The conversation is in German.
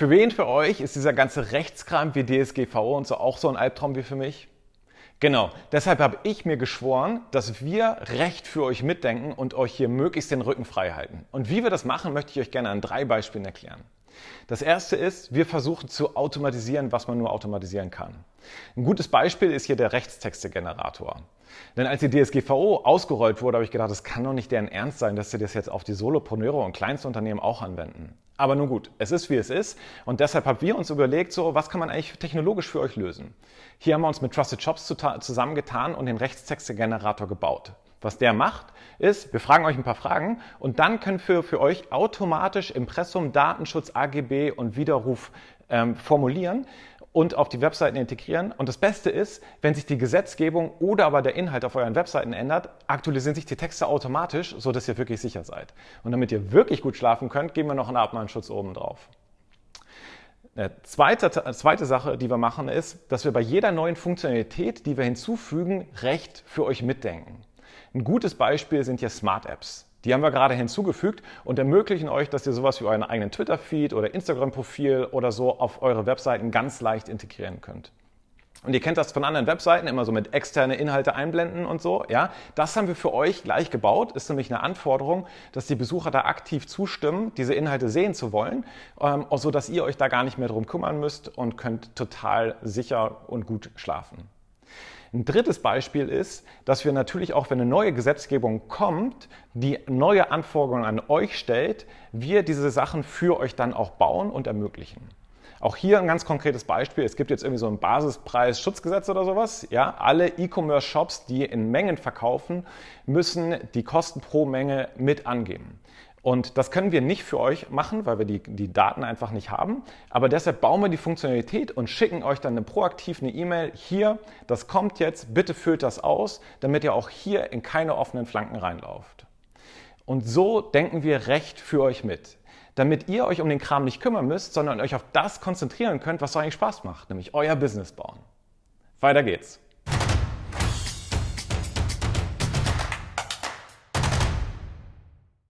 Für wen für euch ist dieser ganze Rechtskram wie DSGVO und so auch so ein Albtraum wie für mich? Genau, deshalb habe ich mir geschworen, dass wir Recht für euch mitdenken und euch hier möglichst den Rücken frei halten. Und wie wir das machen, möchte ich euch gerne an drei Beispielen erklären. Das erste ist, wir versuchen zu automatisieren, was man nur automatisieren kann. Ein gutes Beispiel ist hier der Rechtstextegenerator. Denn als die DSGVO ausgerollt wurde, habe ich gedacht, das kann doch nicht deren Ernst sein, dass sie das jetzt auf die Solopreneure und Kleinstunternehmen auch anwenden. Aber nun gut, es ist wie es ist und deshalb haben wir uns überlegt, so was kann man eigentlich technologisch für euch lösen. Hier haben wir uns mit Trusted Shops zusammengetan und den Rechtstextegenerator gebaut. Was der macht, ist, wir fragen euch ein paar Fragen und dann können wir für euch automatisch Impressum, Datenschutz, AGB und Widerruf ähm, formulieren und auf die Webseiten integrieren. Und das Beste ist, wenn sich die Gesetzgebung oder aber der Inhalt auf euren Webseiten ändert, aktualisieren sich die Texte automatisch, sodass ihr wirklich sicher seid. Und damit ihr wirklich gut schlafen könnt, geben wir noch einen Abmahnschutz oben drauf. Eine zweite, zweite Sache, die wir machen, ist, dass wir bei jeder neuen Funktionalität, die wir hinzufügen, Recht für euch mitdenken. Ein gutes Beispiel sind hier Smart Apps. Die haben wir gerade hinzugefügt und ermöglichen euch, dass ihr sowas wie euren eigenen Twitter-Feed oder Instagram-Profil oder so auf eure Webseiten ganz leicht integrieren könnt. Und ihr kennt das von anderen Webseiten, immer so mit externe Inhalte einblenden und so. Ja, das haben wir für euch gleich gebaut. Ist nämlich eine Anforderung, dass die Besucher da aktiv zustimmen, diese Inhalte sehen zu wollen, ähm, so dass ihr euch da gar nicht mehr drum kümmern müsst und könnt total sicher und gut schlafen. Ein drittes Beispiel ist, dass wir natürlich auch, wenn eine neue Gesetzgebung kommt, die neue Anforderungen an euch stellt, wir diese Sachen für euch dann auch bauen und ermöglichen. Auch hier ein ganz konkretes Beispiel. Es gibt jetzt irgendwie so ein Basispreis-Schutzgesetz oder sowas. Ja, alle E-Commerce-Shops, die in Mengen verkaufen, müssen die Kosten pro Menge mit angeben. Und das können wir nicht für euch machen, weil wir die, die Daten einfach nicht haben. Aber deshalb bauen wir die Funktionalität und schicken euch dann eine proaktiv eine E-Mail. Hier, das kommt jetzt, bitte füllt das aus, damit ihr auch hier in keine offenen Flanken reinlauft. Und so denken wir Recht für euch mit. Damit ihr euch um den Kram nicht kümmern müsst, sondern euch auf das konzentrieren könnt, was euch Spaß macht, nämlich euer Business bauen. Weiter geht's.